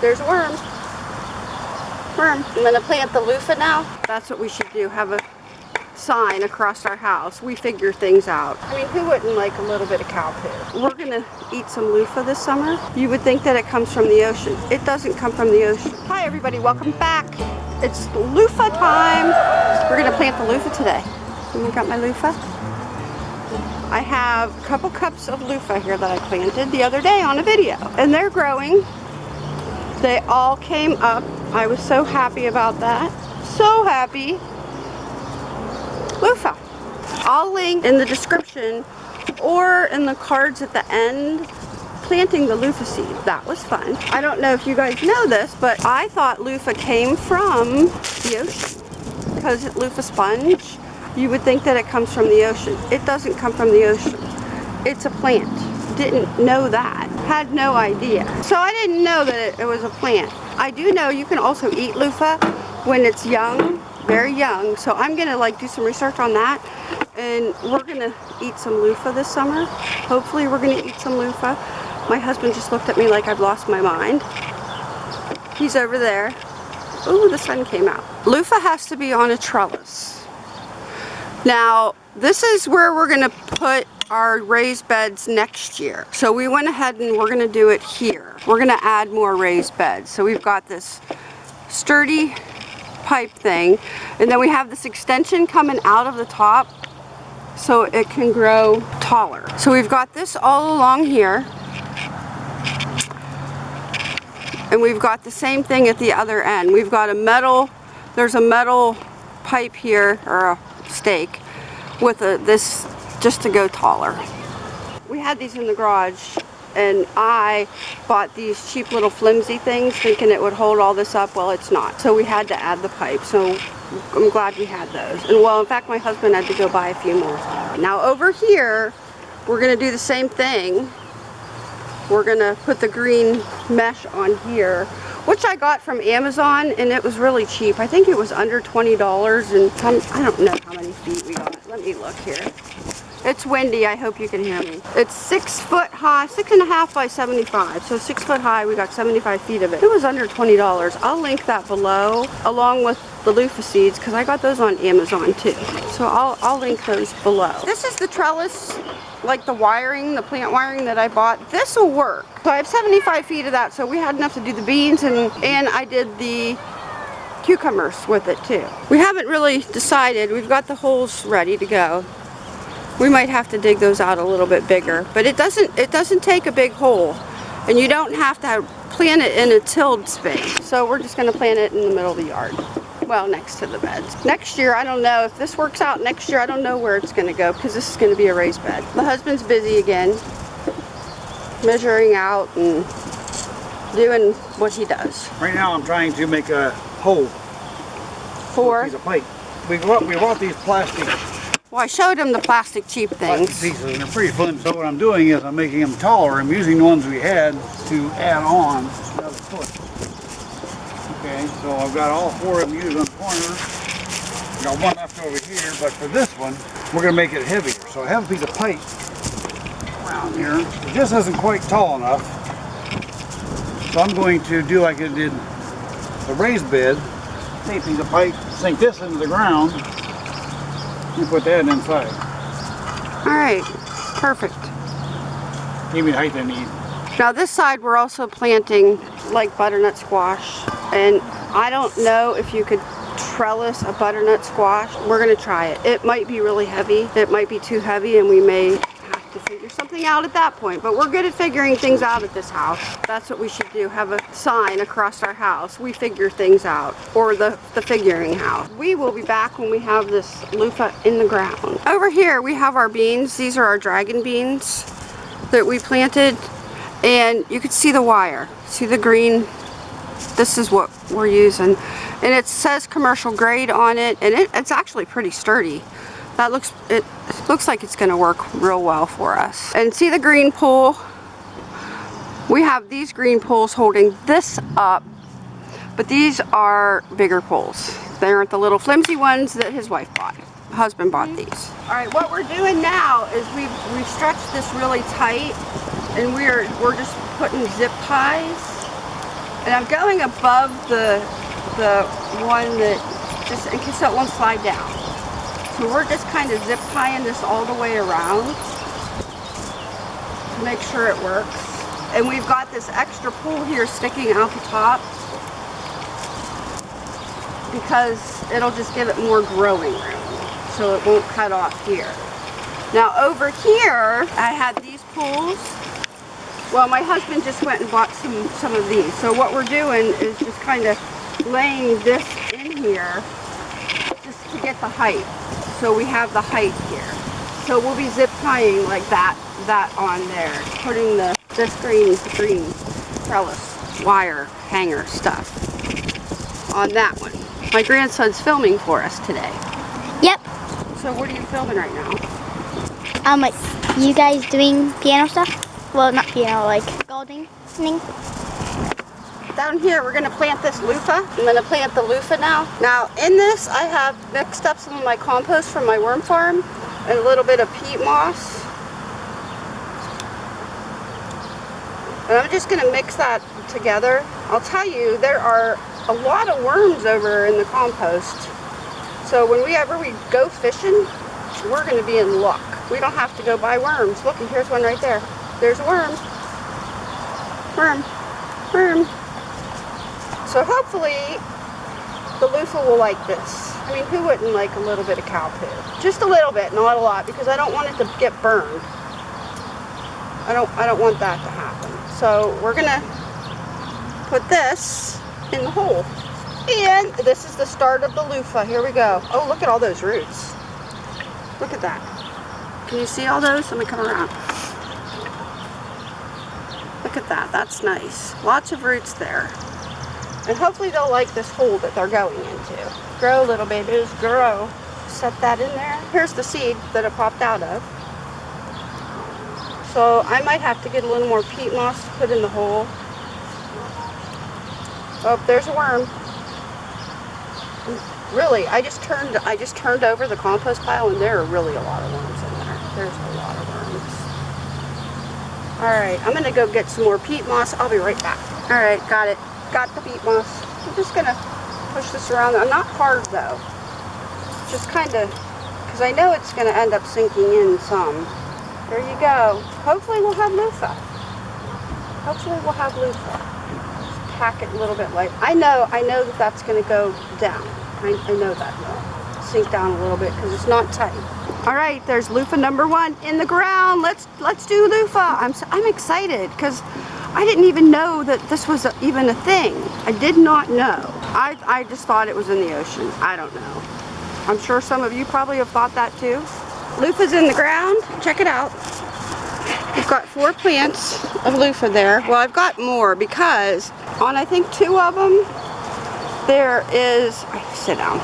There's a worm. Worm. I'm gonna plant the loofah now. That's what we should do, have a sign across our house. We figure things out. I mean, who wouldn't like a little bit of cow poo? We're gonna eat some loofah this summer. You would think that it comes from the ocean. It doesn't come from the ocean. Hi everybody, welcome back. It's loofah time. We're gonna plant the loofah today. I got my loofah. I have a couple cups of loofah here that I planted the other day on a video. And they're growing. They all came up. I was so happy about that. So happy. Loofah. I'll link in the description or in the cards at the end planting the loofah seed. That was fun. I don't know if you guys know this, but I thought loofah came from the ocean because it loofah sponge you would think that it comes from the ocean. It doesn't come from the ocean. It's a plant. Didn't know that. Had no idea. So I didn't know that it, was a plant. I do know you can also eat loofah when it's young, very young. So I'm gonna like do some research on that and we're gonna eat some loofah this summer. Hopefully we're gonna eat some loofah. My husband just looked at me like I've lost my mind. He's over there. Oh, the sun came out. Loofah has to be on a trellis. Now, this is where we're going to put our raised beds next year. So we went ahead and we're going to do it here. We're going to add more raised beds. So we've got this sturdy pipe thing and then we have this extension coming out of the top so it can grow taller. So we've got this all along here and we've got the same thing at the other end. We've got a metal, there's a metal pipe here or a stake with a, this just to go taller. We had these in the garage and I bought these cheap little flimsy things thinking it would hold all this up. Well, it's not. So we had to add the pipe. So I'm glad we had those. And well, in fact, my husband had to go buy a few more. Now over here, we're to do the same thing. We're to put the green mesh on here which I got from Amazon and it was really cheap. I think it was under $20 and I don't know how many feet we got. Let me look here. It's windy, I hope you can hear me. It's six foot high, six and a half by 75. So six foot high, we got 75 feet of it. It was under $20. I'll link that below along with the loofah seeds because I got those on Amazon too. So I'll, I'll link those below. This is the trellis like the wiring, the plant wiring that I bought, this will work. So I have 75 feet of that, so we had enough to do the beans and, and I did the cucumbers with it too. We haven't really decided, we've got the holes ready to go. We might have to dig those out a little bit bigger, but it doesn't, it doesn't take a big hole and you don't have to plant it in a tilled space. So we're just gonna plant it in the middle of the yard well next to the beds. Next year, I don't know, if this works out next year, I don't know where it's going to go because this is going to be a raised bed. The husband's busy again, measuring out and doing what he does. Right now I'm trying to make a hole for piece of pipe. We bought, we bought these plastic well, I showed him the plastic cheap things. Pieces, and they're pretty flimsy. So what I'm doing is I'm making them taller. I'm using the ones we had to add on another foot. Okay, so I've got all four of them used on the corner. Got one left over here, but for this one, we're going to make it heavier. So I have a piece of pipe around here. It just isn't quite tall enough. So I'm going to do like I did the raised bed. Piece of pipe, sink this into the ground, and put that inside. Alright, perfect. Give me the height I need. Now this side we're also planting like butternut squash and I don't know if you could trellis a butternut squash. We're going to try it. It might be really heavy. It might be too heavy and we may to figure something out at that point. But we're good at figuring things out at this house. That's what we should do. Have a sign across our house. We figure things out. Or the, the figuring house. We will be back when we have this loofah in the ground. Over here we have our beans. These are our dragon beans that we planted. And you can see the wire. See the green this is what we're using and it says commercial grade on it and it, it's actually pretty sturdy that looks it looks like it's going to work real well for us. And see the green pole we have these green poles holding this up but these are bigger poles they aren't the little flimsy ones that his wife bought husband bought mm-hmm. these. All right what we're doing now is we've we've stretched this really tight and we're we're just putting zip ties. And I'm going above the, the one that, just in case that won't slide down. So we're just kind of zip tying this all the way around to make sure it works. And we've got this extra pull here sticking out the top because it'll just give it more growing room so it won't cut off here. Now over here, I had these pulls. Well, my husband just went and bought some, some of these. So what we're doing is just kind of laying this in here just to get the height. So we have the height here. So we'll be zip tying like that, that on there. Putting the, this green, green trellis wire hanger stuff on that one. My grandson's filming for us today. Yep. So what are you filming right now? Um, like, you guys doing piano stuff? Well, not piano, like gardening. Down here, we're gonna plant this loofah. I'm gonna plant the loofah now. Now, in this, I have mixed up some of my compost from my worm farm and a little bit of peat moss. And I'm just gonna mix that together. I'll tell you, there are a lot of worms over in the compost. So when we ever we go fishing, we're gonna be in luck. We don't have to go buy worms. Look, here's one right there. There's a worm. Worm. Worm. So hopefully the loofah will like this. I mean, who wouldn't like a little bit of cow poo? Just a little bit, not a lot, because I don't want it to get burned. I don't, I don't want that to happen. So we're gonna put this in the hole. And this is the start of the loofah. Here we go. Oh, look at all those roots. Look at that. Can you see all those? Let me come around. Look at that. That's nice. Lots of roots there. And hopefully they'll like this hole that they're going into. Grow, little babies, grow. Set that in there. Here's the seed that it popped out of. So I might have to get a little more peat moss to put in the hole. Oh, there's a worm. Really, I just turned I just turned over the compost pile and there are really a lot of worms in there. There's a lot of worms. Alright, I'm gonna go get some more peat moss. I'll be right back. Alright, got it. Got the peat moss. I'm just gonna push this around. I'm not hard though. Just kinda because I know it's gonna end up sinking in some. There you go. Hopefully we'll have loofah. Hopefully we'll have loofah pack it a little bit light. I know, I know that that's going to go down. I, I know that will sink down a little bit because it's not tight. All right, there's loofah number one in the ground. Let's let's do loofah. I'm so, I'm excited because I didn't even know that this was a, even a thing. I did not know. I I just thought it was in the ocean. I don't know. I'm sure some of you probably have thought that too. Loofah's in the ground. Check it out. We've got four plants of loofah there. Well, I've got more because on I think two of them, there is, sit down.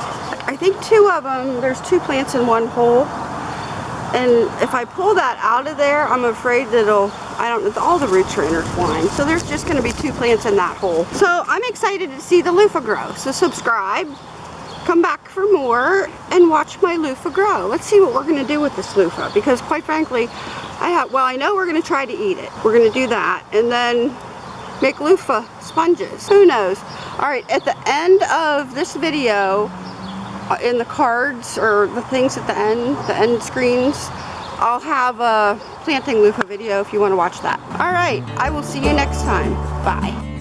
I think two of them, there's two plants in one hole. And if I pull that out of there, I'm afraid that it'll, I don't know, all the roots are intertwined. So there's just gonna be two plants in that hole. So I'm excited to see the loofah grow. So subscribe, come back for more, and watch my loofah grow. Let's see what we're gonna do with this loofah. Because quite frankly, I have, well, I know we're gonna try to eat it. We're gonna do that. And then make loofah sponges. Who knows? All right, at the end of this video, uh, in the cards or the things at the end, the end screens, I'll have a planting loofah video if you want to watch that. All right, I will see you next time. Bye.